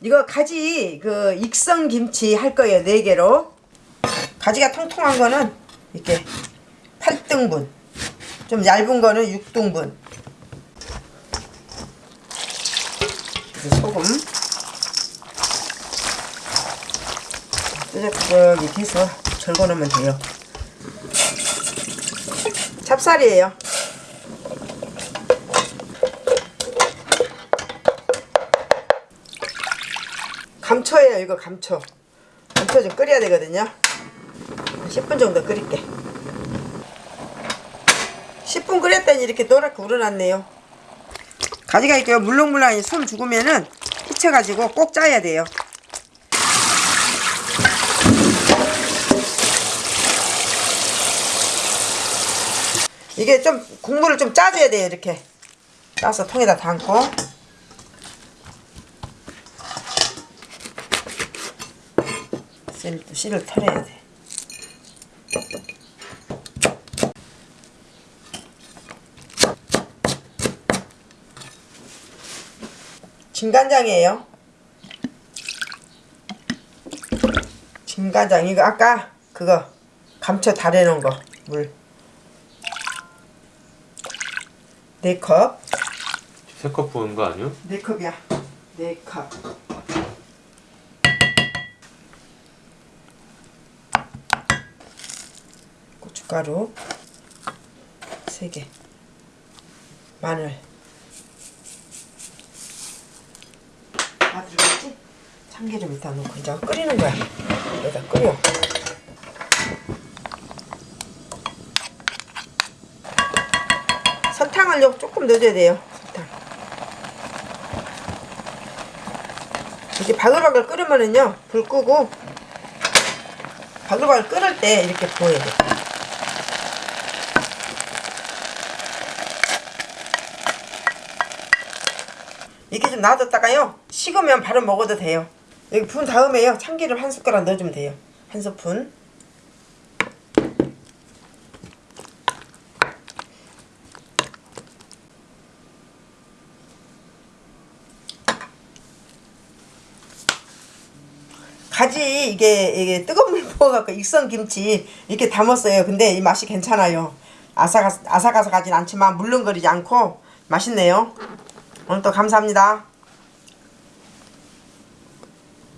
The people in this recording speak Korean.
이거 가지 그 익성 김치 할 거예요. 네 개로. 가지가 통통한 거는 이렇게 8등분. 좀 얇은 거는 6등분. 소금. 끄적끄적 이렇게 해서 절거 놓으면 돼요. 찹쌀이에요. 감초예요. 이거 감초 감초 좀 끓여야 되거든요. 한 10분 정도 끓일게. 10분 끓였더니 이렇게 노랗게 우러났네요. 가지가 이렇게 물렁물렁 손 죽으면은 휘쳐가지고 꼭 짜야 돼요. 이게 좀 국물을 좀 짜줘야 돼요. 이렇게. 짜서 통에다 담고 씨를, 씨를 털어야 돼. 진간장이에요. 진간장 이거 아까 그거 감춰 달여놓은 거 물. 네 컵. 세컵 부은 거 아니요? 네 컵이야. 네 컵. 고춧가루 세 개. 마늘. 다 들어갔지? 참기름 이따 넣고 이제 끓이는 거야. 여기다 끓여. 설탕을 요 조금 넣어줘야 돼요. 설탕. 이제 바글바글 끓으면은요 불 끄고 바글바글 끓을 때 이렇게 부어야 돼. 이렇게 좀 놔뒀다가요 식으면 바로 먹어도 돼요. 여기 부은 다음에요 참기름 한 숟가락 넣어주면 돼요. 한 스푼. 가지 이게 이게 뜨거운 물 부어갖고 익선 김치 이렇게 담았어요. 근데 이 맛이 괜찮아요. 아삭아삭 아삭아삭하진 않지만 물렁거리지 않고 맛있네요. 오늘 또 감사합니다.